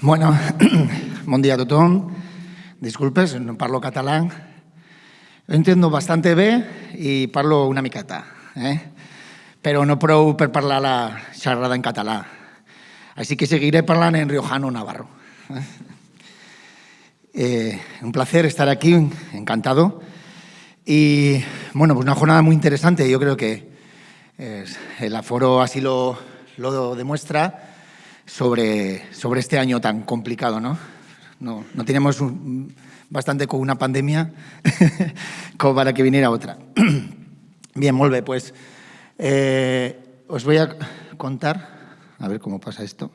Bueno, bon dia a tothom. Disculpes, no parlo català. Ho entendo bastante bé i parlo una miqueta, eh? però no prou per parlar la xerrada en català. Així que seguiré parlant en riojano navarro. Eh? Eh, un placer estar aquí, encantado. Y bueno, pues una jornada muy interesante. Yo creo que eh, el aforo así lo, lo demuestra sobre, sobre este año tan complicado, ¿no? No, no tenemos bastante con una pandemia como para que viniera otra. Bien, molt pues eh, os voy a contar, a ver cómo pasa esto.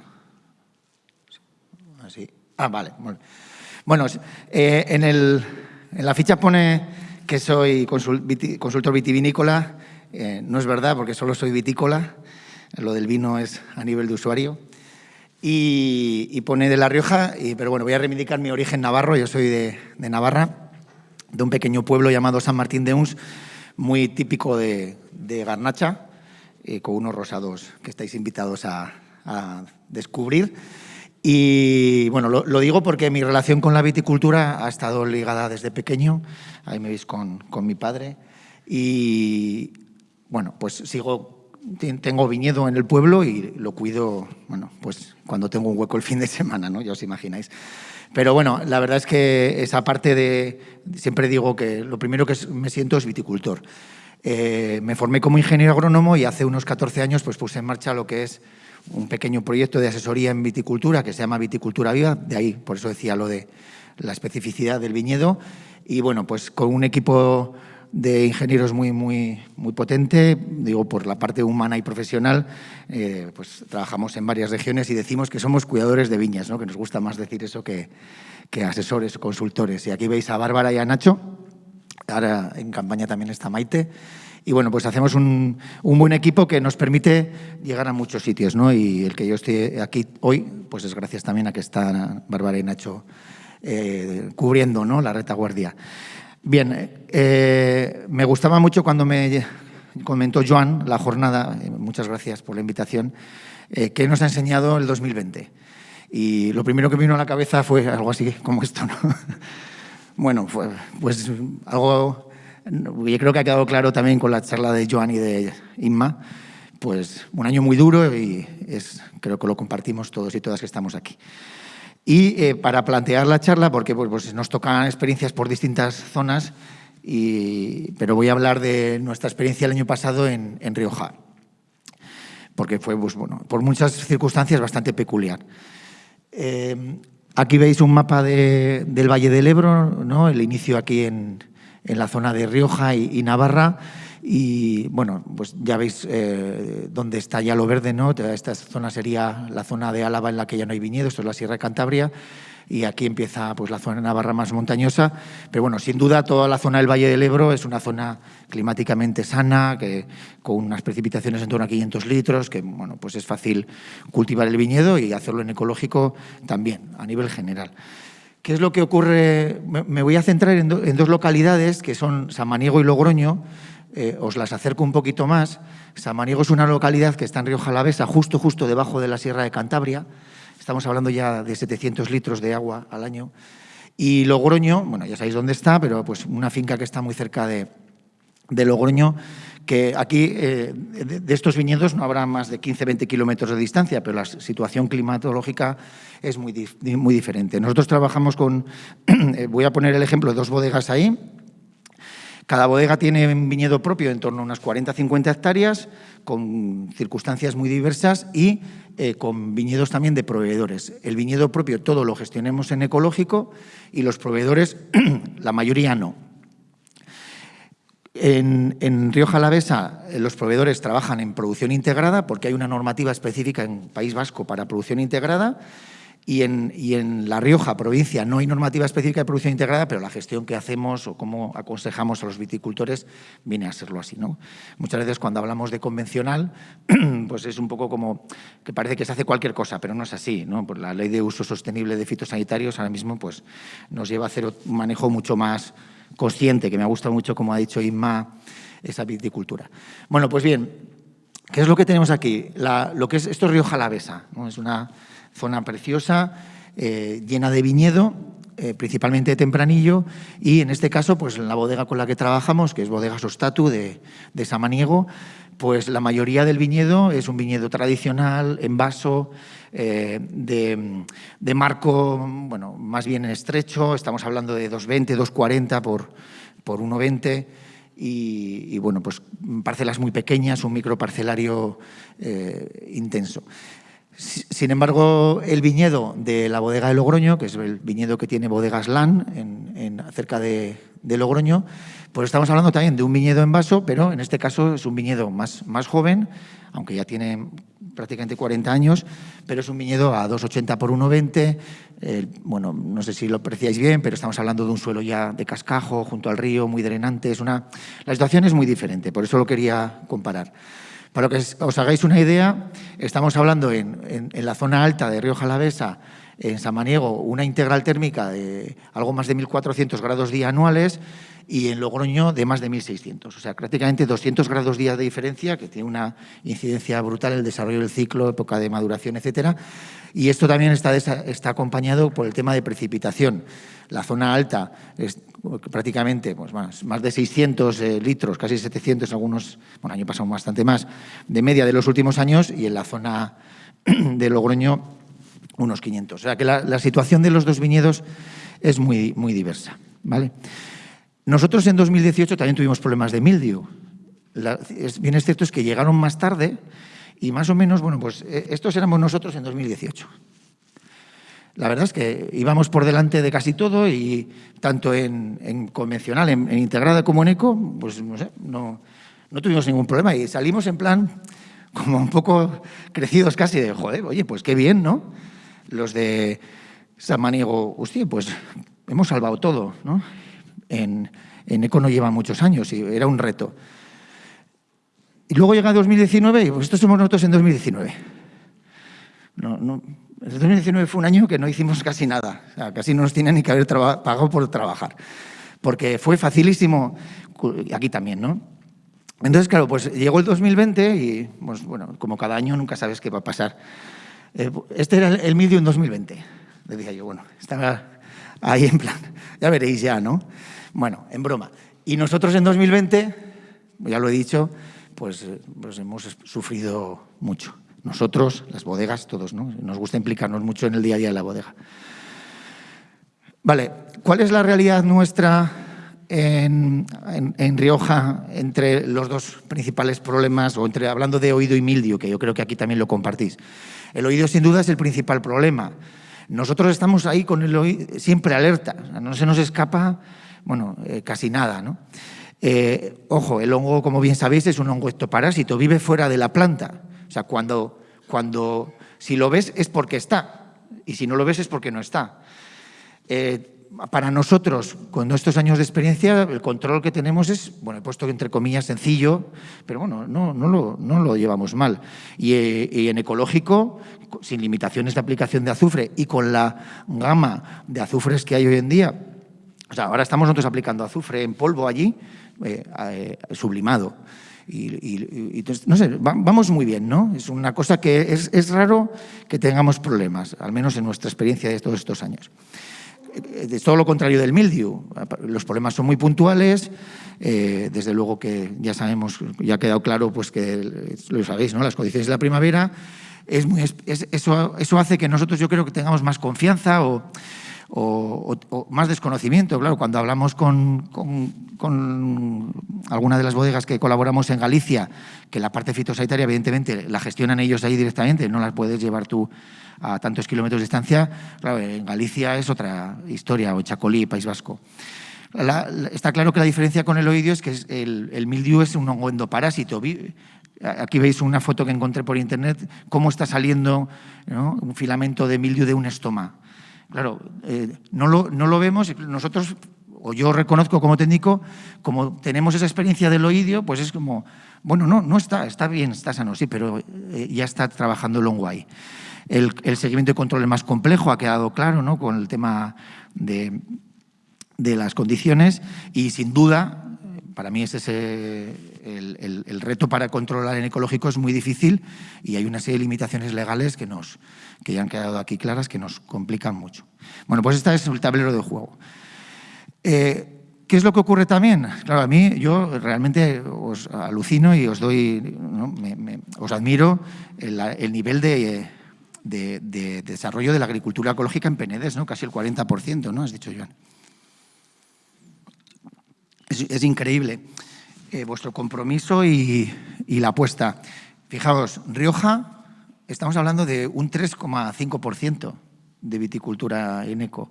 Así. Ah, vale. Bueno, eh, en, el, en, la ficha pone que soy consultor vitivinícola. Eh, no es verdad, porque solo soy vitícola. Lo del vino es a nivel de usuario y, pone de La Rioja, y, pero bueno, voy a reivindicar mi origen navarro, yo soy de, Navarra, de un pequeño pueblo llamado San Martín de Uns, muy típico de, Garnacha, eh, con unos rosados que estáis invitados a, descubrir. Y bueno, lo, digo porque mi relación con la viticultura ha estado ligada desde pequeño, ahí me veis con, con mi padre, y bueno, pues sigo tengo viñedo en el pueblo y lo cuido, bueno, pues cuando tengo un hueco el fin de semana, ¿no? Ya os imagináis. Pero bueno, la verdad es que esa parte de, siempre digo que lo primero que me siento es viticultor. Eh, me formé como ingeniero agrónomo y hace unos 14 años pues puse en marcha lo que es un pequeño proyecto de asesoría en viticultura que se llama Viticultura Viva, de ahí por eso decía lo de la especificidad del viñedo. Y bueno, pues con un equipo de ingenieros muy, muy, muy potente, digo, por la parte humana y profesional, eh, pues trabajamos en varias regiones y decimos que somos cuidadores de viñas, ¿no? que nos gusta más decir eso que, que asesores consultores. Y aquí veis a Bárbara y a Nacho, ahora en campaña también está Maite, y bueno, pues hacemos un, un, buen equipo que nos permite llegar a muchos sitios, ¿no? Y el que yo esté aquí hoy, pues es gracias también a que están Bárbara y Nacho eh, cubriendo ¿no? la retaguardia. Bien, eh, me gustaba mucho cuando me comentó Joan la jornada, eh, muchas gracias por la invitación, eh, que nos ha enseñado el 2020. Y lo primero que vino a la cabeza fue algo así como esto. ¿no? Bueno, pues algo, yo creo que ha quedado claro también con la charla de Joan y de Inma, pues un año muy duro y es, creo que lo compartimos todos y todas que estamos aquí. Y eh, para plantear la charla, porque pues, pues, nos tocan experiencias por distintas zonas, pero voy a hablar de nuestra experiencia el año pasado en, Rioja, porque fue pues, por muchas circunstancias bastante peculiar. Eh, aquí veis un mapa de, del Valle del Ebro, el inicio aquí en, la zona de Rioja y Navarra, y bueno, pues ya veis eh, dónde está ya lo verde, ¿no? Esta zona sería la zona de Álava en la que ya no hay viñedos, esto es la Sierra de Cantabria, y aquí empieza pues, la zona Navarra más montañosa. Pero bueno, sin duda toda la zona del Valle del Ebro es una zona climáticamente sana, que, con unas precipitaciones en torno a 500 litros, que bueno, pues es fácil cultivar el viñedo y hacerlo en ecológico también, a nivel general. ¿Qué es lo que ocurre? Me voy a centrar en, en dos localidades, que son Samaniego y Logroño, eh, os las acerco un poquito más. Samaniego es una localidad que está en Río Jalavesa, justo, justo debajo de la Sierra de Cantabria. Estamos hablando ya de 700 litros de agua al año. Y Logroño, bueno, ya sabéis dónde está, pero pues una finca que está muy cerca de, Logroño, que aquí eh, de, estos viñedos no habrá más de 15-20 kilómetros de distancia, pero la situación climatológica es muy, muy diferente. Nosotros trabajamos con, eh, voy a poner el ejemplo de dos bodegas ahí, cada bodega tiene un viñedo propio en torno a unas 40-50 hectáreas, con circunstancias muy diversas y eh, con viñedos también de proveedores. El viñedo propio todo lo gestionemos en ecológico y los proveedores, la mayoría no. En, en, Río Jalavesa eh, los proveedores trabajan en producción integrada porque hay una normativa específica en País Vasco para producción integrada y en, La Rioja, provincia, no hay normativa específica de producción integrada, pero la gestión que hacemos o cómo aconsejamos a los viticultores viene a serlo así. ¿no? Muchas veces cuando hablamos de convencional, pues es un poco como que parece que se hace cualquier cosa, pero no es así. ¿no? Pues la ley de uso sostenible de fitosanitarios ahora mismo pues, nos lleva a hacer un manejo mucho más consciente, que me ha gustado mucho, como ha dicho Inma, esa viticultura. Bueno, pues bien, ¿qué es lo que tenemos aquí? lo que es, esto es Río Jalavesa, ¿no? es una zona preciosa. eh, llena de viñedo, eh, principalmente de tempranillo, y en este caso, pues la bodega con la que trabajamos, que es Bodega Sostatu de, de Samaniego, pues la mayoría del viñedo es un viñedo tradicional, en vaso, eh, de, marco bueno, más bien estrecho, estamos hablando de 2,20, 2,40 por, por 1,20 y, bueno, pues parcelas muy pequeñas, un microparcelario eh, intenso. Sin embargo, el viñedo de la bodega de Logroño, que es el viñedo que tiene bodegas LAN en, cerca de, Logroño, pues estamos hablando también de un viñedo en vaso, pero en este caso es un viñedo más, más joven, aunque ya tiene prácticamente 40 años, pero es un viñedo a 2,80 por 1,20. bueno, no sé si lo apreciáis bien, pero estamos hablando de un suelo ya de cascajo, junto al río, muy drenante. Es una, la situación es muy diferente, por eso lo quería comparar. Para que os hagáis una idea, estamos hablando en, la zona alta de Río Jalavesa, en Samaniego, una integral térmica de algo más de 1.400 grados día anuales y en Logroño de más de 1.600. O sea, prácticamente 200 grados día de diferencia, que tiene una incidencia brutal en el desarrollo del ciclo, época de maduración, etcétera. Y esto también está, está acompañado por el tema de precipitación. La zona alta es prácticamente pues más, más de 600 eh, litros, casi 700, algunos, bueno, año pasado bastante más, de media de los últimos años y en la zona de Logroño unos 500. O sea que la, situación de los dos viñedos es muy, muy diversa. ¿vale? Nosotros en 2018 también tuvimos problemas de mildio. bien es cierto es que llegaron más tarde y más o menos, bueno, pues eh, estos éramos nosotros en 2018. La verdad es que íbamos por delante de casi todo y tanto en, convencional, en, integrada como en eco, pues no sé, no, tuvimos ningún problema y salimos en plan como un poco crecidos casi de, joder, oye, pues qué bien, ¿no? Los de Samaniego, hostia, pues hemos salvado todo, ¿no? En, eco no lleva muchos años y era un reto. Y luego llega 2019 y pues estos somos nosotros en 2019. No, no, el 2019 fue un año que no hicimos casi nada, casi no nos tienen ni que haber pagado por trabajar, porque fue facilísimo, aquí también, ¿no? Entonces, claro, pues llegó el 2020 y, pues, bueno, como cada año nunca sabes qué va a pasar. Eh, este era el Medium 2020, le decía yo, bueno, estaba ahí en plan, ya veréis ya, ¿no? Bueno, en broma. Y nosotros en 2020, ya lo he dicho, pues, pues hemos sufrido mucho. Nosotros, las bodegas, todos, ¿no? Nos gusta implicarnos mucho en el día a día de la bodega. Vale, ¿cuál es la realidad nuestra en, Rioja entre los dos principales problemas, o entre hablando de oído y mildio, que yo creo que aquí también lo compartís? El oído, sin duda, es el principal problema. Nosotros estamos ahí con el oído siempre alerta, no se nos escapa, bueno, eh, casi nada. Eh, ojo, el hongo, como bien sabéis, es un hongo ectoparásito, vive fuera de la planta. O sea, cuando, cuando si lo ves es porque está y si no lo ves es porque no está. Eh, para nosotros, con estos años de experiencia, el control que tenemos es, bueno, he puesto entre comillas sencillo, pero bueno, no, lo, llevamos mal. Y, eh, y, en ecológico, sin limitaciones de aplicación de azufre y con la gama de azufres que hay hoy en día, o sea, ahora estamos nosotros aplicando azufre en polvo allí, eh, sublimado. Y, entonces, no sé, vamos muy bien, ¿no? Es una cosa que es, raro que tengamos problemas, al menos en nuestra experiencia de todos estos años. Es todo lo contrario del mildiu. Los problemas son muy puntuales, eh, desde luego que ya sabemos, ya ha quedado claro pues que, lo sabéis, ¿no? las condiciones de la primavera, es eso, eso hace que nosotros yo creo que tengamos más confianza o o, más desconocimiento. Claro, cuando hablamos con, con, alguna de las bodegas que colaboramos en Galicia, que la parte fitosanitaria evidentemente la gestionan ellos ahí directamente, no la puedes llevar tú a tantos kilómetros de distancia, claro, en Galicia es otra historia, o Chacolí, País Vasco. está claro que la diferencia con el oidio es que el, el mildiu es un hongo endoparásito. Aquí veis una foto que encontré por internet, cómo está saliendo un filamento de mildiu de un estoma. Claro, eh, no, lo, no lo vemos, nosotros, o yo reconozco como técnico, como tenemos esa experiencia del oídio, pues es como, bueno, no, no está, está bien, está sano, sí, pero eh, ya está trabajando long El, el, seguimiento y control es más complejo, ha quedado claro, ¿no? Con el tema de, de las condiciones y sin duda, para mí es ese el, reto para controlar en ecológico es muy difícil y hay una serie de limitaciones legales que, nos, que ya han quedado aquí claras que nos complican mucho. Bueno, pues este es el tablero de juego. Eh, ¿Qué es lo que ocurre también? Claro, a mí yo realmente os alucino y os doy, os admiro el, nivel de, desarrollo de la agricultura ecológica en Penedes, ¿no? casi el 40%, ¿no? Has dicho, Joan. Es, increíble eh, vuestro compromiso y, y la apuesta. Fijaos, Rioja, estamos hablando de un 3,5% de viticultura en eco.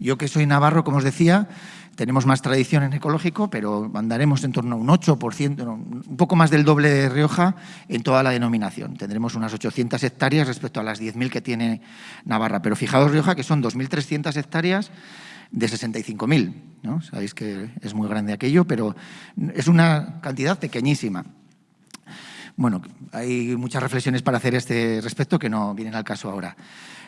Yo que soy navarro, como os decía, tenemos más tradición en ecológico, pero andaremos en torno a un 8%, un poco más del doble de Rioja en toda la denominación. Tendremos unas 800 hectáreas respecto a las 10.000 que tiene Navarra. Pero fijaos, Rioja, que son 2.300 hectáreas de 65.000. ¿no? Sabéis que es muy grande aquello, pero es una cantidad pequeñísima. Bueno, hay muchas reflexiones para hacer este respecto que no vienen al caso ahora.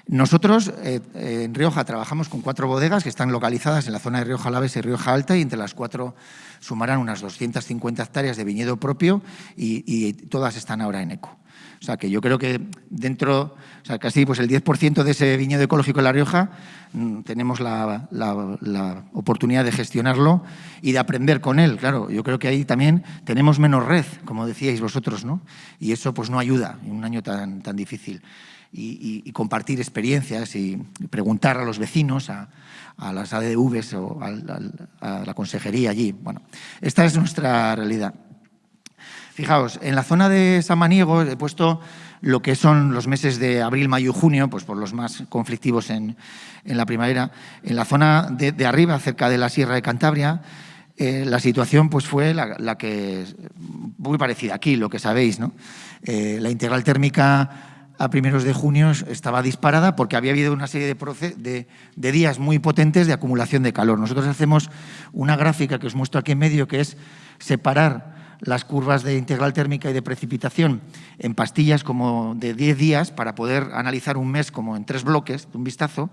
Nosotros eh, en Rioja trabajamos con cuatro bodegas que están localizadas en la zona de Rioja Alaves y Rioja Alta y entre las cuatro sumarán unas 250 hectáreas de viñedo propio y, todas están ahora en eco. O sea, que yo creo que dentro, o sea, casi pues el 10% de ese viñedo ecológico en La Rioja mm, tenemos la, oportunidad de gestionarlo y de aprender con él. Claro, yo creo que ahí también tenemos menos red, como decíais vosotros, ¿no? Y eso pues no ayuda en un año tan, tan difícil y, compartir experiencias y preguntar a los vecinos, a, las ADVs o a, la consejería allí. Bueno, esta es nuestra realidad. Fijaos, en la zona de Samaniego he puesto lo que son los meses de abril, mayo y junio, pues por los más conflictivos en, la primavera. En la zona de, arriba, cerca de la Sierra de Cantabria, eh, la situación pues fue la, que muy parecida aquí, lo que sabéis, ¿no? Eh, la integral térmica a primeros de junio estaba disparada porque había habido una serie de, días muy potentes de acumulación de calor. Nosotros hacemos una gráfica que os muestro aquí en medio, que es separar las curvas de integral térmica y de precipitación en pastillas como de 10 días para poder analizar un mes como en tres bloques, de un vistazo,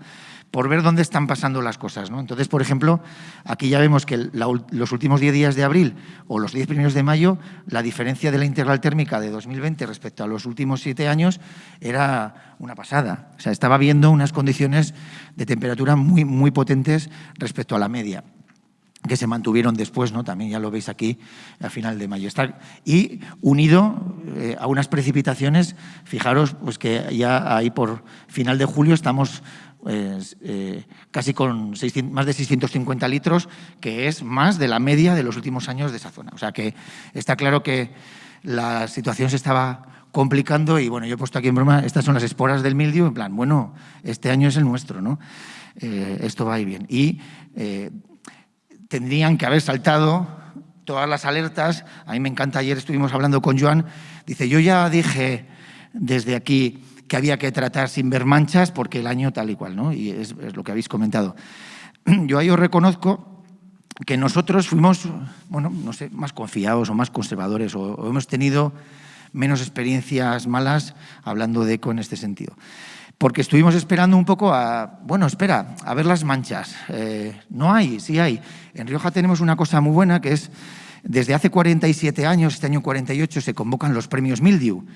por ver dónde están pasando las cosas. ¿no? Entonces, por ejemplo, aquí ya vemos que los últimos 10 días de abril o los 10 primeros de mayo, la diferencia de la integral térmica de 2020 respecto a los últimos 7 años era una pasada. O sea, estaba viendo unas condiciones de temperatura muy, muy potentes respecto a la media que se mantuvieron después, ¿no? también ya lo veis aquí, a final de mayo. y unido eh, a unas precipitaciones, fijaros pues que ya ahí por final de julio estamos pues, eh, casi con más de 650 litros, que es más de la media de los últimos años de esa zona. O sea que está claro que la situación se estaba complicando y bueno, yo he puesto aquí en broma, estas son las esporas del mildio, en plan, bueno, este año es el nuestro, ¿no? Eh, esto va ahí bien. Y eh, tendrían que haber saltado todas las alertas. A mí me encanta, ayer estuvimos hablando con Joan, dice, yo ya dije desde aquí que había que tratar sin ver manchas porque el año tal y cual, ¿no? Y es, lo que habéis comentado. Yo ahí os reconozco que nosotros fuimos, bueno, no sé, más confiados o más conservadores o, hemos tenido menos experiencias malas hablando de eco en este sentido. Porque estuvimos esperando un poco a, bueno, espera, a ver las manchas. Eh, no hay, sí hay. En Rioja tenemos una cosa muy buena que es, desde hace 47 años, este año 48, se convocan los premios Mildiu.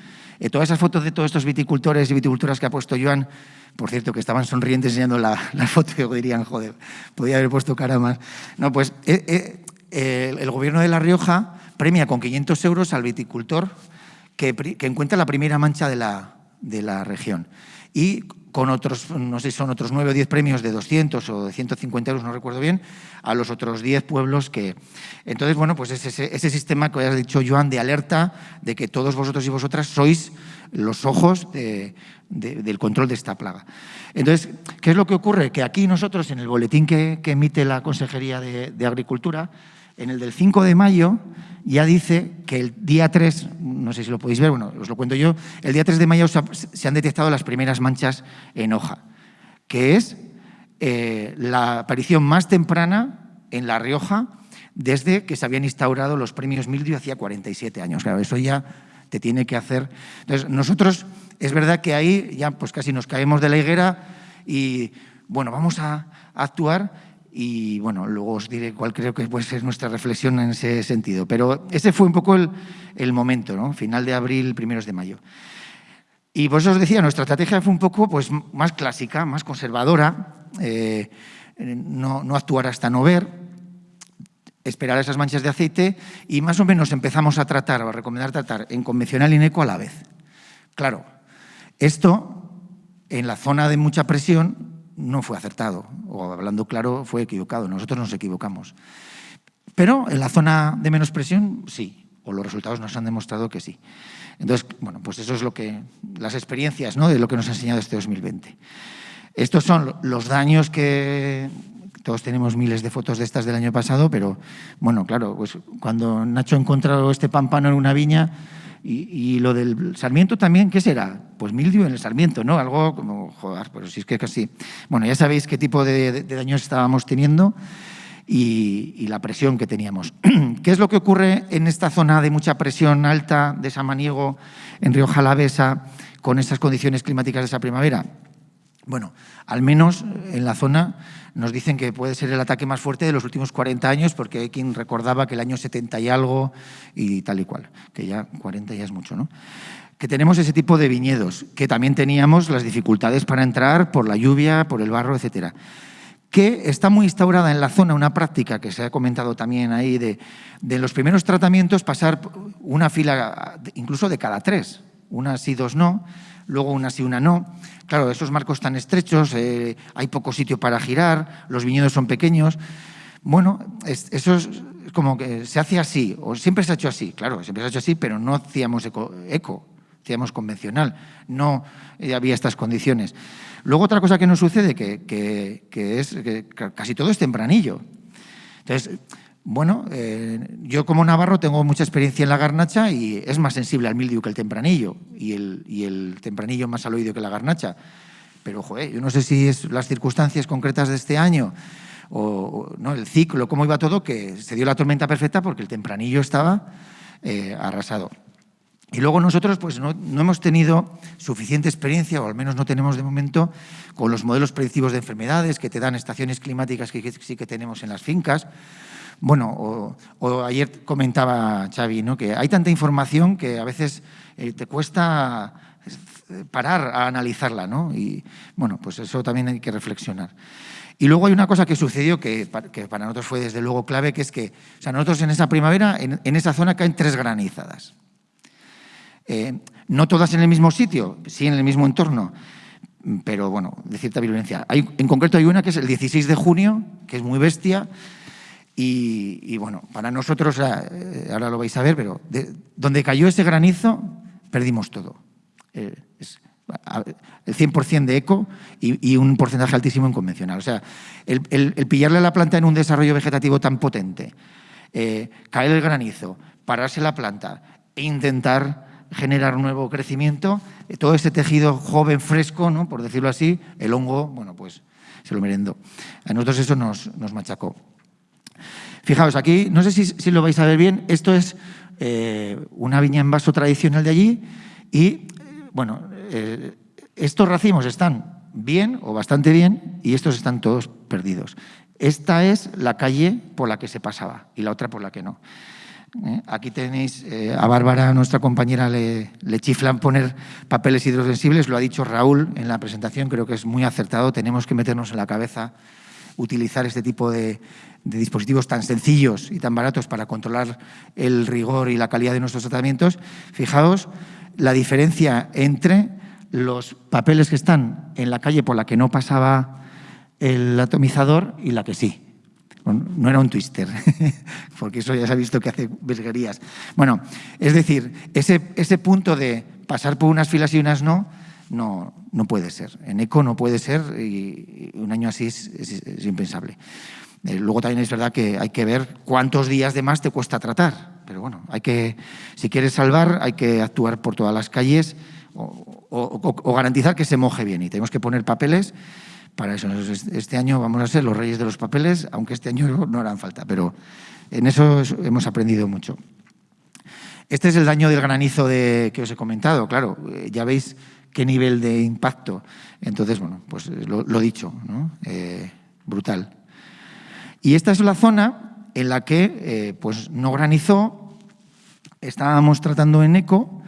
Eh, todas esas fotos de todos estos viticultores y viticultoras que ha puesto Joan, por cierto, que estaban sonrientes enseñando la, foto y dirían, joder, podía haber puesto cara más. No, pues eh, el, gobierno de La Rioja premia con 500 euros al viticultor que, encuentra la primera mancha de la, de la región. Y con otros, no sé si son otros nueve o diez premios de 200 o de 150 euros, no recuerdo bien, a los otros diez pueblos que... Entonces, bueno, pues ese, ese sistema que has dicho, Joan, de alerta, de que todos vosotros y vosotras sois los ojos del control de esta plaga. Entonces, ¿qué es lo que ocurre? Que aquí nosotros, en el boletín que, emite la Consejería de Agricultura, en el del 5 de mayo ya dice que el día 3, no sé si lo podéis ver, bueno, os lo cuento yo, el día 3 de mayo se han detectado las primeras manchas en hoja, que es eh, la aparición más temprana en La Rioja desde que se habían instaurado los premios Mildio hacía 47 años. Claro, eso ya te tiene que hacer... Entonces, nosotros, es verdad que ahí ya pues casi nos caemos de la higuera y, bueno, vamos a actuar y bueno, luego os diré cuál creo que puede ser nuestra reflexión en ese sentido. Pero ese fue un poco el, momento, ¿no? final de abril, primeros de mayo. Y por eso os decía, nuestra estrategia fue un poco pues, más clásica, más conservadora, eh, no, no actuar hasta no ver, esperar esas manchas de aceite y más o menos empezamos a tratar o a recomendar tratar en convencional y en eco a la vez. Claro, esto en la zona de mucha presión no fue acertado, o hablando claro, fue equivocado. Nosotros nos equivocamos. Pero en la zona de menos presión, sí, o los resultados nos han demostrado que sí. Entonces, bueno, pues eso es lo que, las experiencias ¿no? de lo que nos ha enseñado este 2020. Estos son los daños que todos tenemos miles de fotos de estas del año pasado, pero bueno, claro, pues cuando Nacho ha encontrado este pampano en una viña, y, lo del Sarmiento también, ¿qué será? Pues mildio en el Sarmiento, ¿no? Algo como, joder, pero si es que casi... Bueno, ya sabéis qué tipo de, daños estábamos teniendo y, la presión que teníamos. ¿Qué es lo que ocurre en esta zona de mucha presión alta de Samaniego, en Río Jalavesa, con estas condiciones climáticas de esa primavera? Bueno, al menos en la zona nos dicen que puede ser el ataque más fuerte de los últimos 40 años, porque hay quien recordaba que el año 70 y algo y tal y cual, que ya 40 ya es mucho, ¿no? Que tenemos ese tipo de viñedos, que también teníamos las dificultades para entrar por la lluvia, por el barro, etcétera que está muy instaurada en la zona una práctica que se ha comentado también ahí de, de los primeros tratamientos pasar una fila incluso de cada tres, una sí, dos no, luego una sí, una no. Claro, esos marcos tan estrechos, eh, hay poco sitio para girar, los viñedos son pequeños. Bueno, eso es como que se hace así, o siempre se ha hecho así, claro, siempre se ha hecho así, pero no hacíamos eco, hacíamos convencional, no había estas condiciones. Luego otra cosa que nos sucede, que, que es que casi todo es tempranillo. Entonces, bueno, eh, yo como navarro tengo mucha experiencia en la garnacha y es más sensible al mildiu que el tempranillo y el, tempranillo más al oído que la garnacha. Pero, joder, yo no sé si es las circunstancias concretas de este año o, no el ciclo, cómo iba todo, que se dio la tormenta perfecta porque el tempranillo estaba eh, arrasado. Y luego nosotros pues no, no, hemos tenido suficiente experiencia, o al menos no tenemos de momento, con los modelos predictivos de enfermedades que te dan estaciones climáticas que sí que tenemos en las fincas, bueno, o, ayer comentaba Xavi, ¿no? que hay tanta información que a veces eh, te cuesta eh, parar a analizarla, ¿no? Y bueno, pues eso también hay que reflexionar. Y luego hay una cosa que sucedió que, para nosotros fue desde luego clave, que es que o sea, nosotros en esa primavera, en, esa zona caen tres granizadas. Eh, no todas en el mismo sitio, sí en el mismo entorno, pero bueno, de cierta violencia. Hay, en concreto hay una que es el 16 de junio, que es muy bestia, y, bueno, para nosotros, eh, ahora lo vais a ver, pero donde cayó ese granizo, perdimos todo. Eh, el 100% de eco y, un porcentaje altísimo en convencional. O sea, el, pillarle a la planta en un desarrollo vegetativo tan potente, eh, caer el granizo, pararse la planta e intentar generar nuevo crecimiento, todo ese tejido joven, fresco, ¿no? por decirlo así, el hongo, bueno, pues se lo merendó. A nosotros eso nos, nos machacó. Fijaos, aquí, no sé si, lo vais a ver bien, esto es eh, una viña en vaso tradicional de allí y, bueno, eh, estos racimos están bien o bastante bien y estos están todos perdidos. Esta es la calle por la que se pasaba y la otra por la que no. ¿eh? Aquí tenéis a Bárbara, nuestra compañera, le, le, chiflan poner papeles hidrosensibles, lo ha dicho Raúl en la presentación, creo que es muy acertado, tenemos que meternos en la cabeza utilizar este tipo de, dispositivos tan sencillos y tan baratos para controlar el rigor y la calidad de nuestros tratamientos, fijaos la diferencia entre los papeles que están en la calle por la que no pasaba el atomizador y la que sí. no era un twister, porque eso ya se ha visto que hace vesguerías. Bueno, es decir, ese, ese punto de pasar por unas filas y unas no, no, no puede ser. En ECO no puede ser y un año así es, impensable. Eh, luego también es verdad que hay que ver cuántos días de más te cuesta tratar. Pero bueno, hay que, si quieres salvar, hay que actuar por todas las calles o, garantizar que se moje bien. Y tenemos que poner papeles para eso. Este año vamos a ser los reyes de los papeles, aunque este año no harán falta, pero en eso hemos aprendido mucho. Este es el daño del granizo de, que os he comentado. Claro, eh, ya veis qué nivel de impacto. Entonces, bueno, pues lo, lo dicho, ¿no? Eh, brutal. Y esta es la zona en la que eh, pues no granizó, estábamos tratando en eco,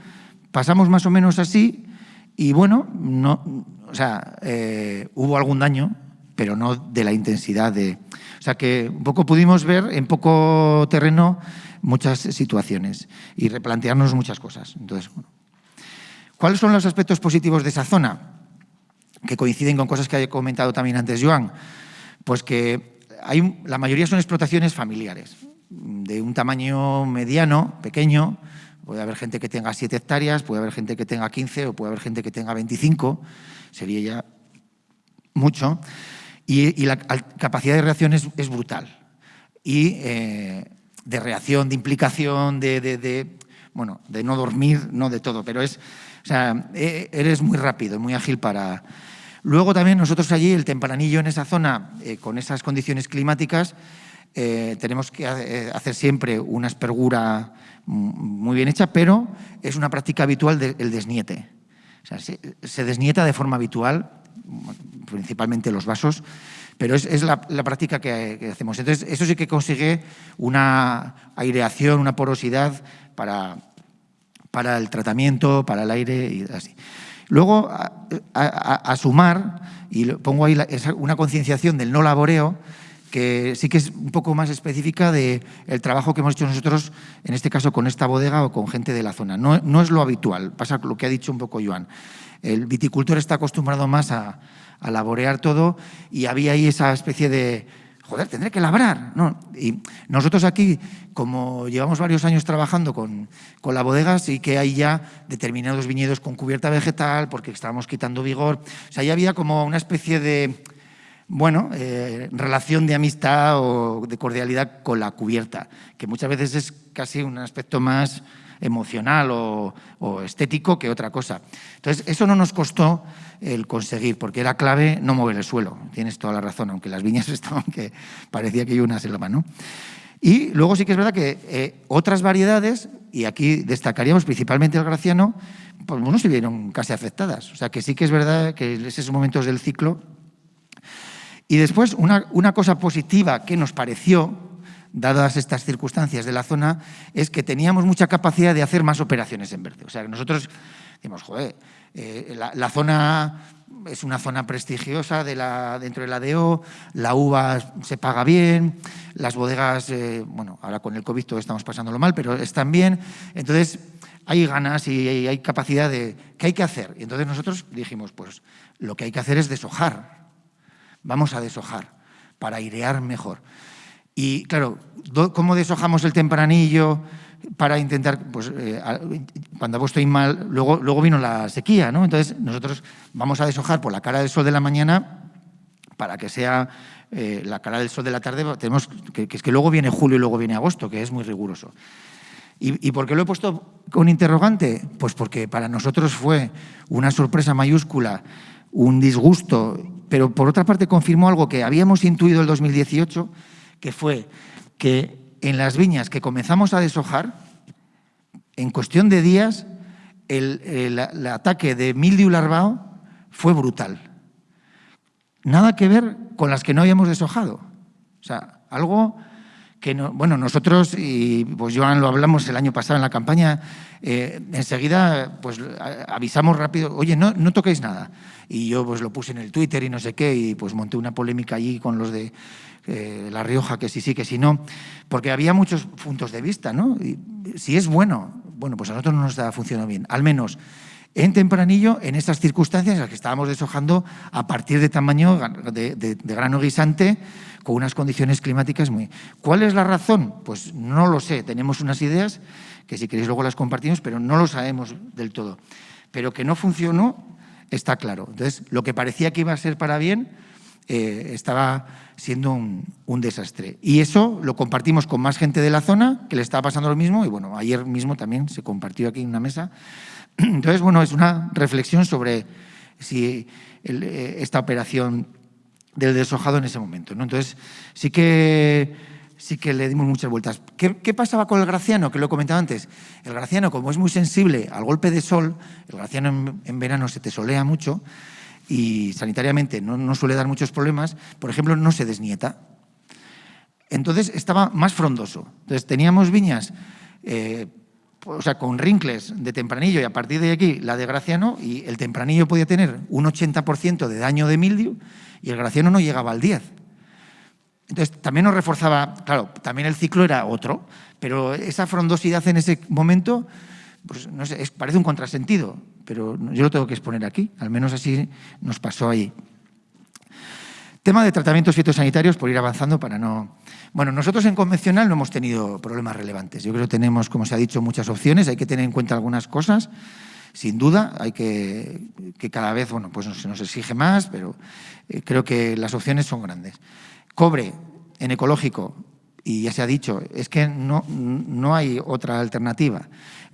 pasamos más o menos así y bueno, no, o sea, eh, hubo algún daño, pero no de la intensidad de... O sea que un poco pudimos ver en poco terreno muchas situaciones y replantearnos muchas cosas. Entonces, ¿cuáles son los aspectos positivos de esa zona? Que coinciden con cosas que ha comentado también antes Joan. Pues que la mayoría son explotaciones familiares, de un tamaño mediano, pequeño, puede haber gente que tenga 7 hectáreas, puede haber gente que tenga 15 o puede haber gente que tenga 25, sería ya mucho, y, la capacidad de reacción es, brutal. Y eh, de reacción, de implicación, de, bueno, de no dormir, no de todo, pero es, o sea, e, eres muy rápido, muy ágil para... Luego también nosotros allí, el tempranillo en esa zona, eh, con esas condiciones climáticas, eh, tenemos que eh, hacer siempre una espergura muy bien hecha, pero es una práctica habitual del desniete. Se, desnieta de forma habitual, principalmente los vasos, pero es, la, práctica que, hacemos. Entonces, eso sí que consigue una aireación, una porosidad para, para el tratamiento, para el aire y así. Luego, a, sumar, y pongo ahí una concienciación del no laboreo, que sí que es un poco más específica del trabajo que hemos hecho nosotros, en este caso con esta bodega o con gente de la zona. No, no es lo habitual, pasa lo que ha dicho un poco Joan. El viticultor está acostumbrado más a, a laborear todo y había ahí esa especie de, joder, tendré que labrar. ¿no? Y nosotros aquí, como llevamos varios años trabajando con, con, la bodega, sí que hay ya determinados viñedos con cubierta vegetal porque estábamos quitando vigor. O sea, ya había como una especie de, bueno, eh, relación de amistad o de cordialidad con la cubierta, que muchas veces es casi un aspecto más emocional o, estético que otra cosa. Entonces, eso no nos costó el conseguir, porque era clave no mover el suelo. Tienes toda la razón, aunque las viñas estaban que parecía que iba una selva, ¿no? Y luego sí que es verdad que eh, otras variedades, y aquí destacaríamos principalmente el graciano, pues no se vieron casi afectadas. O sea que sí que es verdad que en esos momentos del ciclo. Y después, una, cosa positiva que nos pareció, dadas estas circunstancias de la zona, es que teníamos mucha capacidad de hacer más operaciones en verde. O sea, que nosotros decimos, joder, eh, la, zona es una zona prestigiosa dentro de la DO, la uva se paga bien, las bodegas, eh, bueno, ahora con el COVID todo estamos pasándolo mal, pero están bien. Entonces, hay ganas y hay capacidad de... ¿Qué hay que hacer? Y entonces nosotros dijimos, pues lo que hay que hacer es deshojar. Vamos a deshojar para airear mejor. Y claro, ¿cómo deshojamos el tempranillo para intentar, pues eh, cuando mal, luego, luego vino la sequía, ¿no? Entonces nosotros vamos a deshojar por la cara del sol de la mañana para que sea eh, la cara del sol de la tarde, tenemos que, es que luego viene julio y luego viene agosto, que es muy riguroso. ¿Y, ¿Y por qué lo he puesto con interrogante? Pues porque para nosotros fue una sorpresa mayúscula, un disgusto, pero por otra parte confirmó algo que habíamos intuido el 2018, que fue que en las viñas que comenzamos a deshojar, en cuestión de días, el, ataque de mildiu larvao fue brutal. Nada que ver con las que no habíamos deshojado. O sea, algo que, no, bueno, nosotros, y pues Joan lo hablamos el año pasado en la campaña, eh, enseguida pues avisamos rápido, oye, no, no toquéis nada. Y yo pues lo puse en el Twitter y no sé qué, y pues monté una polémica allí con los de eh, La Rioja, que sí, sí, que sí, no, porque había muchos puntos de vista, ¿no? Y si es bueno, bueno, pues a nosotros no nos está funcionando bien, al menos en tempranillo, en estas circunstancias en las que estábamos deshojando a partir de tamaño de, grano guisante, con unas condiciones climáticas muy... ¿Cuál es la razón? Pues no lo sé, tenemos unas ideas que si queréis luego las compartimos, pero no lo sabemos del todo. Pero que no funcionó está claro. Entonces, lo que parecía que iba a ser para bien, eh, estaba siendo un, desastre. Y eso lo compartimos con más gente de la zona, que le estaba pasando lo mismo, y bueno, ayer mismo también se compartió aquí en una mesa. Entonces, bueno, es una reflexión sobre si eh, esta operación del deshojado en ese momento. ¿no? Entonces, sí que sí que le dimos muchas vueltas. ¿Qué, ¿Qué, pasaba con el graciano? Que lo he comentado antes. El graciano, como es muy sensible al golpe de sol, el graciano en, en verano se te solea mucho, y sanitariamente no, suele dar muchos problemas, por ejemplo, no se desnieta. Entonces estaba más frondoso. Entonces teníamos viñas eh, o sea, con rincles de tempranillo y a partir de aquí la de Graciano y el tempranillo podía tener un 80% de daño de mildio y el Graciano no llegaba al 10. Entonces también nos reforzaba, claro, también el ciclo era otro, pero esa frondosidad en ese momento, pues parece un contrasentido, pero yo lo tengo que exponer aquí, al menos así nos pasó ahí. Tema de tratamientos fitosanitarios, por ir avanzando para no... Bueno, nosotros en convencional no hemos tenido problemas relevantes. Yo creo que tenemos, como se ha dicho, muchas opciones. Hay que tener en cuenta algunas cosas. Sin duda, hay que, que cada vez, bueno, pues se nos exige más, pero eh, creo que las opciones son grandes. Cobre en ecológico, y ya se ha dicho, es que no, no hay otra alternativa.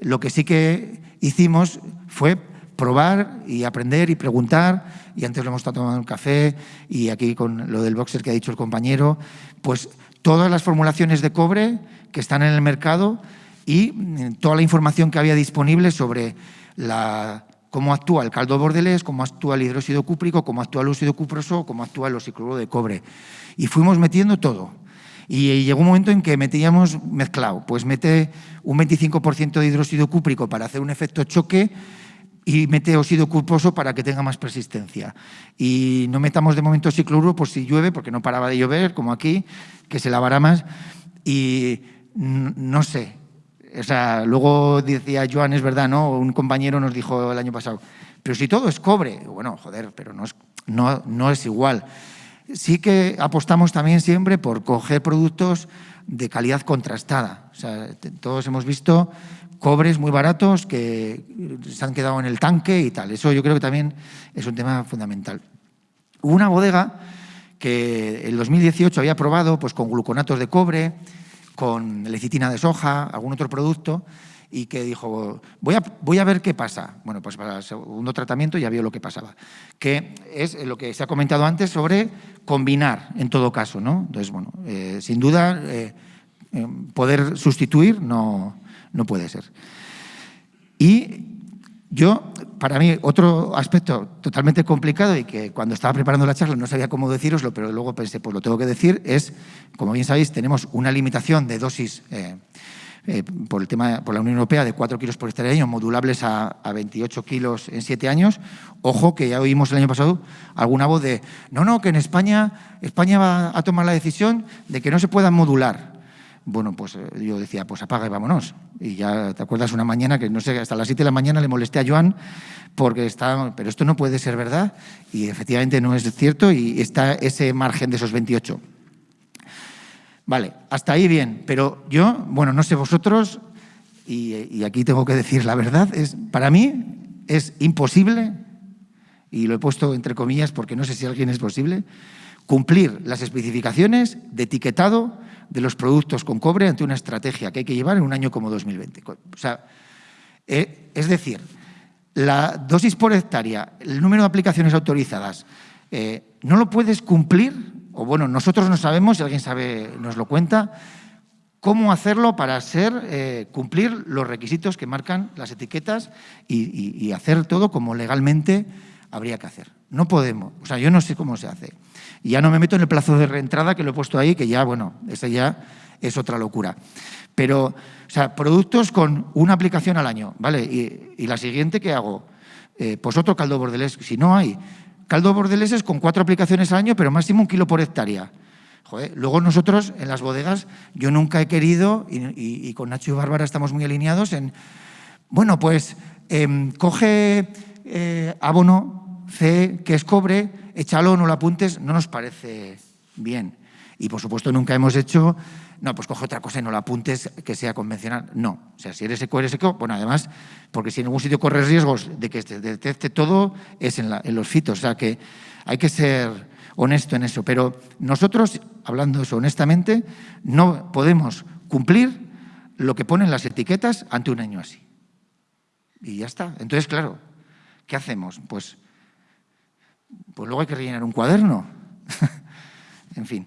Lo que sí que hicimos fue probar y aprender y preguntar, y antes lo hemos estado tomando un café, y aquí con lo del boxer que ha dicho el compañero, pues todas las formulaciones de cobre que están en el mercado y mm, toda la información que había disponible sobre la, cómo actúa el caldo bordelés, cómo actúa el hidróxido cúprico, cómo actúa el óxido cuproso, cómo actúa el oxicloruro de cobre. Y fuimos metiendo todo. Y llegó un momento en que metíamos mezclado, pues mete un 25% de hidróxido cúprico para hacer un efecto choque y mete óxido culposo para que tenga más persistencia. Y no metamos de momento cicluro por si llueve, porque no paraba de llover, como aquí, que se lavará más. Y no sé, o sea, luego decía Joan, es verdad, ¿no? Un compañero nos dijo el año pasado, pero si todo es cobre, bueno, joder, pero no es, no, no es igual. Sí que apostamos también siempre por coger productos de calidad contrastada. Todos hemos visto cobres muy baratos que se han quedado en el tanque y tal. Eso yo creo que también es un tema fundamental. Hubo una bodega que en 2018 había probado pues, con gluconatos de cobre, con lecitina de soja, algún otro producto, y que dijo, voy a, voy a ver qué pasa. Bueno, pues para el segundo tratamiento ya vio lo que pasaba, que es lo que se ha comentado antes sobre combinar en todo caso. ¿no? Entonces, bueno, eh, sin duda, eh, eh, poder sustituir no, no puede ser. Y yo, para mí, otro aspecto totalmente complicado y que cuando estaba preparando la charla no sabía cómo deciroslo, pero luego pensé, pues lo tengo que decir, es, como bien sabéis, tenemos una limitación de dosis eh, por el tema por la Unión Europea de 4 kilos por hectárea año, modulables a, a, 28 kilos en 7 años. Ojo, que ya oímos el año pasado alguna voz de, no, no, que en España, España va a tomar la decisión de que no se puedan modular. Bueno, pues eh, yo decía, pues apaga y vámonos. Y ya te acuerdas una mañana que no sé, hasta las 7 de la mañana le molesté a Joan porque está, pero esto no puede ser verdad y efectivamente no es cierto y está ese margen de esos 28. Vale, hasta ahí bien, pero yo, bueno, no sé vosotros y, aquí tengo que decir la verdad, es para mí es imposible y lo he puesto entre comillas porque no sé si alguien es posible cumplir las especificaciones de etiquetado de los productos con cobre ante una estrategia que hay que llevar en un año como 2020. O sea, eh, es decir, la dosis por hectárea, el número de aplicaciones autorizadas, eh, no lo puedes cumplir, o bueno, nosotros no sabemos, si alguien sabe nos lo cuenta, cómo hacerlo para hacer, eh, cumplir los requisitos que marcan las etiquetas y, hacer todo como legalmente habría que hacer. No podemos, o sea, yo no sé cómo se hace. Y ya no me meto en el plazo de reentrada que lo he puesto ahí, que ya, bueno, ese ya es otra locura. Pero, o sea, productos con una aplicación al año, ¿vale? Y, la siguiente, ¿qué hago? Eh, pues otro caldo bordelés, si no hay. Caldo bordelés es con cuatro aplicaciones al año, pero máximo un kilo por hectárea. Joder, luego nosotros, en las bodegas, yo nunca he querido, y, con Nacho y Bárbara estamos muy alineados en, bueno, pues em, coge eh, abono C, que es cobre, échalo, no lo apuntes, no nos parece bien. Y por supuesto nunca hemos hecho, no, pues coge otra cosa y no lo apuntes que sea convencional. No, o sea, si eres eco, eres eco, bueno, además, porque si en algún sitio corres riesgos de que se detecte todo, es en, en los fitos, o sea que hay que ser honesto en eso. Pero nosotros, hablando eso honestamente, no podemos cumplir lo que ponen las etiquetas ante un año así. Y ya está. Entonces, claro, ¿qué hacemos? Pues pues luego hay que rellenar un cuaderno. en fin.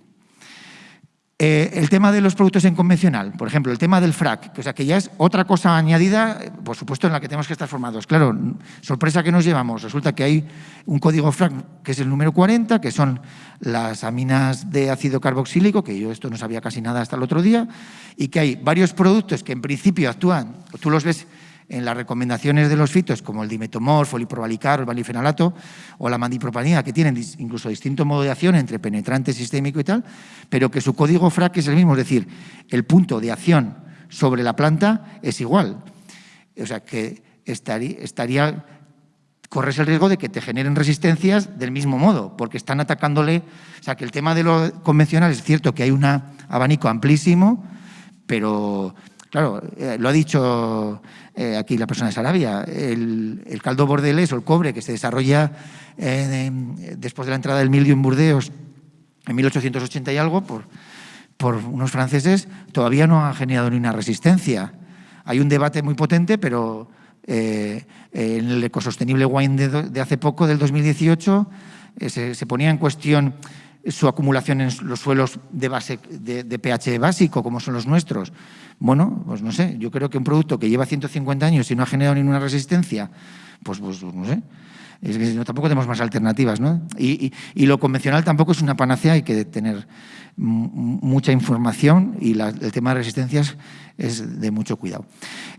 Eh, el tema de los productos en convencional, por ejemplo, el tema del frac, o sea, que ya es otra cosa añadida, por supuesto, en la que tenemos que estar formados. Claro, sorpresa que nos llevamos, resulta que hay un código frac que es el número 40, que son las aminas de ácido carboxílico, que yo esto no sabía casi nada hasta el otro día, y que hay varios productos que en principio actúan, tú los ves en las recomendaciones de los fitos, como el dimetomorf, el iprobalicar, el valifenalato o la mandipropanina, que tienen incluso distinto modo de acción entre penetrante, sistémico y tal, pero que su código FRAC es el mismo, es decir, el punto de acción sobre la planta es igual. O sea, que estaría, estaría corres el riesgo de que te generen resistencias del mismo modo, porque están atacándole... O sea, que el tema de lo convencional es cierto que hay un abanico amplísimo, pero Claro, eh, lo ha dicho eh, aquí la persona de Sarabia, el, caldo bordelés o el cobre que se desarrolla eh, después de la entrada del mildio en Burdeos en 1880 y algo por, por unos franceses, todavía no ha generado ni una resistencia. Hay un debate muy potente, pero en el ecosostenible wine de, hace poco, del 2018, se, se ponía en cuestión su acumulación en los suelos de, base, de, pH básico, como son los nuestros. Bueno, pues no sé, yo creo que un producto que lleva 150 años y no ha generado ninguna resistencia, pues, pues no sé, es que tampoco tenemos más alternativas, ¿no? Y, lo convencional tampoco es una panacea, hay que tener mucha información y el tema de resistencias es de mucho cuidado.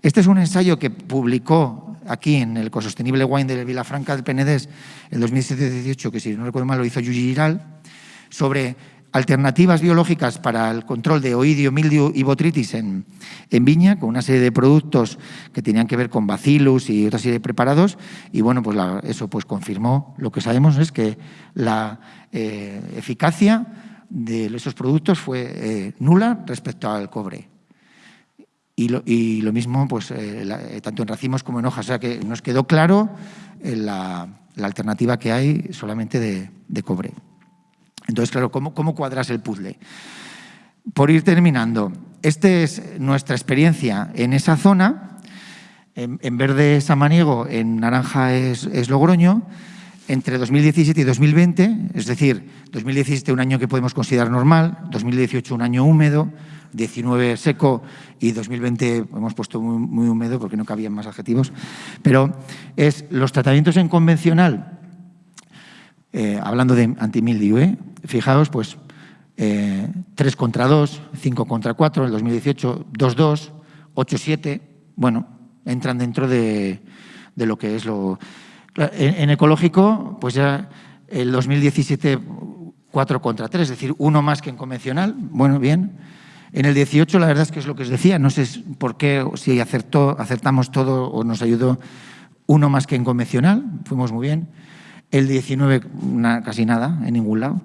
Este es un ensayo que publicó aquí en el Ecosostenible Wine de Vilafranca del Penedés en 2017-18, que si no recuerdo mal lo hizo Yuji Giral, sobre alternativas biológicas para el control de oidio, mildio y botritis en, viña, con una serie de productos que tenían que ver con bacillus y otra serie de preparados, y bueno, pues eso pues confirmó, lo que sabemos es que la eh, eficacia de esos productos fue eh, nula respecto al cobre. Y lo, mismo, pues, eh, tanto en racimos como en hojas. O sea que nos quedó claro la, alternativa que hay solamente de cobre. Entonces, claro, ¿cómo, cuadras el puzzle? Por ir terminando, esta es nuestra experiencia en esa zona. En, verde es Samaniego, en naranja es, Logroño. Entre 2017 y 2020, es decir, 2017 un año que podemos considerar normal, 2018 un año húmedo, 19 seco y 2020 hemos puesto muy, húmedo porque no cabían más adjetivos, pero es los tratamientos en convencional, eh, hablando de antimildio, ¿eh? fijaos, pues 3 eh, contra 2, 5 contra 4, en el 2018 2-2, 8-7, bueno, entran dentro de, lo que es lo... En, ecológico, pues ya el 2017 4 contra 3, es decir, uno más que en convencional, bueno, bien. En el 18 la verdad es que es lo que os decía, no sé por qué, si acertó, acertamos todo o nos ayudó uno más que en convencional, fuimos muy bien. El 19 casi nada, en ningún lado.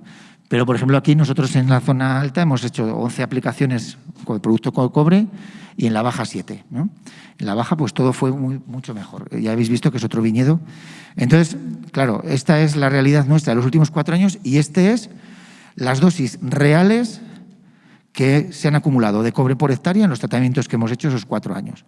Pero, por ejemplo, aquí nosotros en la zona alta hemos hecho 11 aplicaciones con el producto con cobre y en la baja 7. En la baja pues todo fue mucho mejor. Ya habéis visto que es otro viñedo. Entonces, claro, esta es la realidad nuestra de los últimos cuatro años y este es las dosis reales que se han acumulado de cobre por hectárea en los tratamientos que hemos hecho esos cuatro años.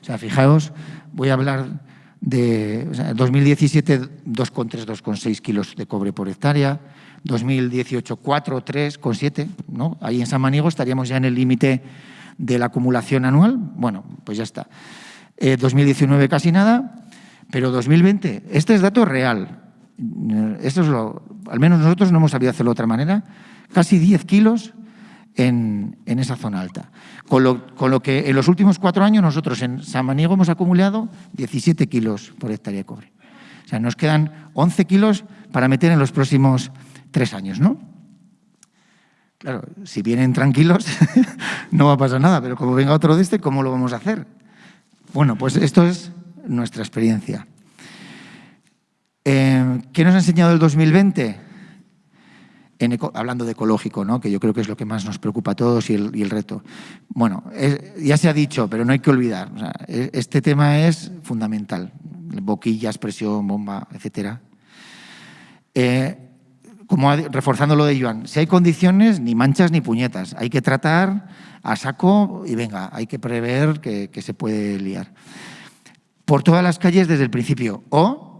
O sea, fijaos, voy a hablar de 2017 2,3, 2,6 kilos de cobre por hectárea, 2018 4, 3, con 7, ¿no? Ahí en San Maniego estaríamos ya en el límite de la acumulación anual. Bueno, pues ya está. 2019 eh, casi nada, pero 2020, este es dato real. Esto es lo, al menos nosotros no hemos sabido hacerlo de otra manera. Casi 10 kilos en, esa zona alta. Con lo, con lo, que en los últimos cuatro años nosotros en San Maniego hemos acumulado 17 kilos por hectárea de cobre. O sea, nos quedan 11 kilos para meter en los próximos tres años, ¿no? Claro, si vienen tranquilos no va a pasar nada, pero como venga otro de este, ¿cómo lo vamos a hacer? Bueno, pues esto es nuestra experiencia. Eh, ¿Qué nos ha enseñado el 2020? Hablando de ecológico, ¿no? que yo creo que es lo que más nos preocupa a todos y el, reto. Bueno, ya se ha dicho, pero no hay que olvidar, e, este tema es fundamental, boquillas, presión, bomba, etcétera. Eh, como reforzando lo de Joan, si hay condiciones, ni manchas ni puñetas. Hay que tratar a saco y venga, hay que prever que, se puede liar. Por todas las calles desde el principio. O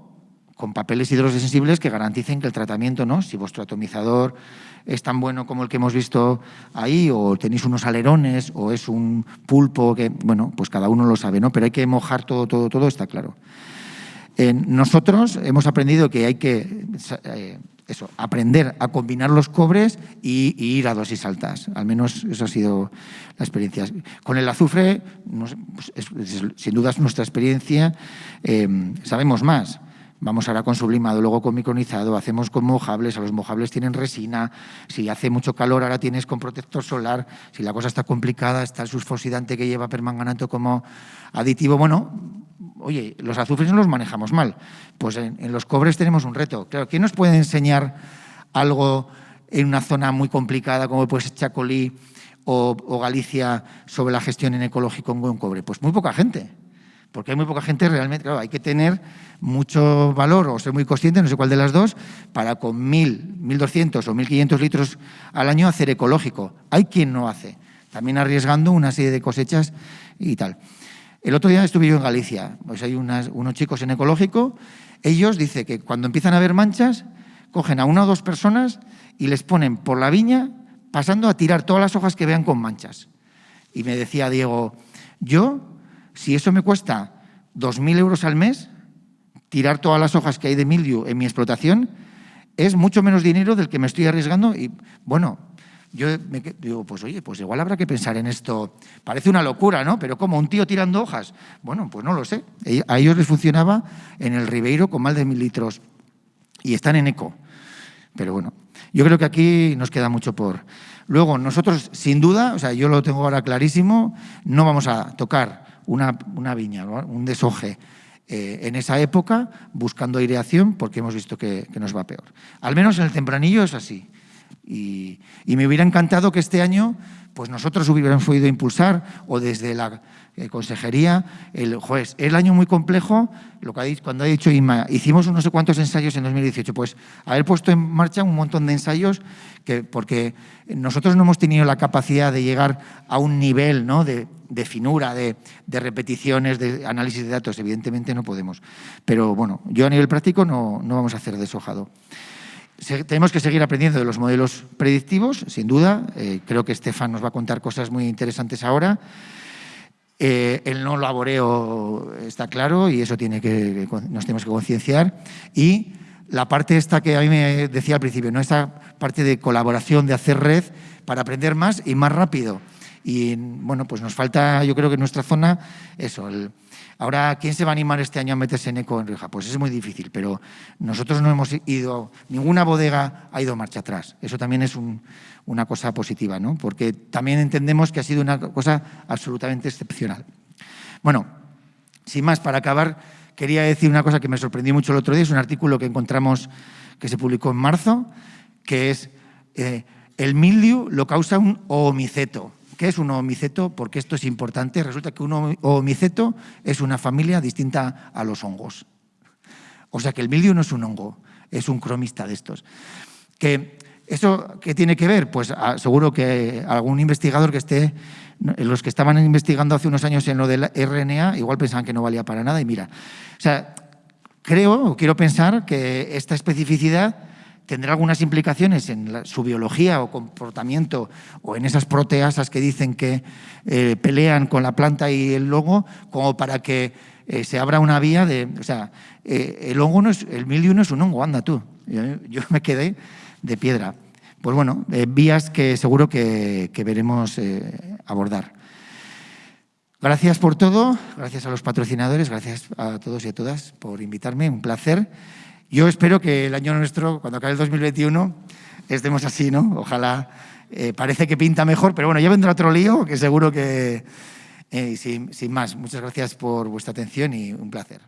con papeles hidrosensibles que garanticen que el tratamiento, ¿no? si vuestro atomizador es tan bueno como el que hemos visto ahí, o tenéis unos alerones, o es un pulpo, que, bueno, pues cada uno lo sabe, ¿no? pero hay que mojar todo, todo, todo, está claro. nosotros hemos aprendido que hay que eh, eso, aprender a combinar los cobres y, ir a dosis altas. Al menos eso ha sido la experiencia. Con el azufre, pues sin duda es nuestra experiencia, eh, sabemos más. Vamos ahora con sublimado, luego con micronizado, hacemos con mojables, a los mojables tienen resina, si hace mucho calor ahora tienes con protector solar, si la cosa está complicada está el sulfosidante que lleva permanganato como aditivo. Bueno, oye, los azufres no los manejamos mal, pues en, los cobres tenemos un reto. Claro, ¿quién nos puede enseñar algo en una zona muy complicada como puede ser Chacolí o, o Galicia sobre la gestión en ecológico con cobre? Pues muy poca gente porque hay muy poca gente realmente, claro, hay que tener mucho valor o ser muy consciente, no sé cuál de las dos, para con 1.000, 1.200 o 1.500 litros al año hacer ecológico. Hay quien no hace, también arriesgando una serie de cosechas y tal. El otro día estuve yo en Galicia, pues hay unos chicos en ecológico, ellos dicen que cuando empiezan a haber manchas, cogen a una o dos personas y les ponen por la viña pasando a tirar todas las hojas que vean con manchas. Y me decía Diego, yo si eso me cuesta 2.000 euros al mes, tirar todas las hojas que hay de mildio en mi explotación, es mucho menos dinero del que me estoy arriesgando y, bueno, yo me digo, pues oye, pues igual habrá que pensar en esto. Parece una locura, ¿no? Pero como un tío tirando hojas. Bueno, pues no lo sé. A ellos les funcionaba en el Ribeiro con más de mil litros y están en eco. Pero bueno, yo creo que aquí nos queda mucho por... Luego, nosotros, sin duda, o sea, yo lo tengo ahora clarísimo, no vamos a tocar una, viña, un desoje eh, en esa época, buscando aireación, porque hemos visto que, nos va peor. Al menos en el tempranillo es así. Y, me hubiera encantado que este año pues nosotros hubiéramos podido impulsar, o desde la eh, consejería, el juez. El año muy complejo, lo que ha dicho, cuando ha dicho Inma, hicimos no sé cuántos ensayos en 2018, pues haber puesto en marcha un montón de ensayos, que, porque nosotros no hemos tenido la capacidad de llegar a un nivel ¿no? de, de finura, de, repeticiones, de análisis de datos, evidentemente no podemos. Pero bueno, yo a nivel práctico no, vamos a hacer deshojado. Tenemos que seguir aprendiendo de los modelos predictivos, sin duda. Eh, creo que Estefan nos va a contar cosas muy interesantes ahora. Eh, el no laboreo está claro y eso tiene que, nos tenemos que concienciar. Y la parte esta que a mí me decía al principio, ¿no? esta parte de colaboración, de hacer red para aprender más y más rápido. Y bueno, pues nos falta, yo creo que en nuestra zona, eso. Ahora, ¿quién se va a animar este año a meterse en eco en Rioja? Pues es muy difícil, pero nosotros no hemos ido, ninguna bodega ha ido marcha atrás. Eso también es una cosa positiva, ¿no? Porque también entendemos que ha sido una cosa absolutamente excepcional. Bueno, sin más, para acabar, quería decir una cosa que me sorprendió mucho el otro día. Es un artículo que encontramos que se publicó en marzo, que es eh, el mildiu lo causa un omiceto. ¿Qué es un omiceto? Porque esto es importante. Resulta que un omiceto es una familia distinta a los hongos. O sea que el mildio no es un hongo, es un cromista de estos. Que ¿Eso qué tiene que ver? Pues ah, seguro que algún investigador que esté, los que estaban investigando hace unos años en lo del RNA, igual pensaban que no valía para nada y mira. O sea, creo o quiero pensar que esta especificidad tendrá algunas implicaciones en su biología o comportamiento o en esas proteasas que dicen que eh, pelean con la planta y el hongo, como para que eh, se abra una vía de... O sea, eh, el hongo no es, el mildiu no es un hongo, anda tú. Yo, me quedé de piedra. Pues bueno, vías que seguro que veremos abordar. Gracias por todo, gracias a los patrocinadores, gracias a todos y a todas por invitarme, un placer. Yo espero que el año nuestro, cuando acabe el 2021, estemos así, ¿no? Ojalá, eh, parece que pinta mejor, pero bueno, ya vendrá otro lío que seguro que, eh, sin más, muchas gracias por vuestra atención y un placer.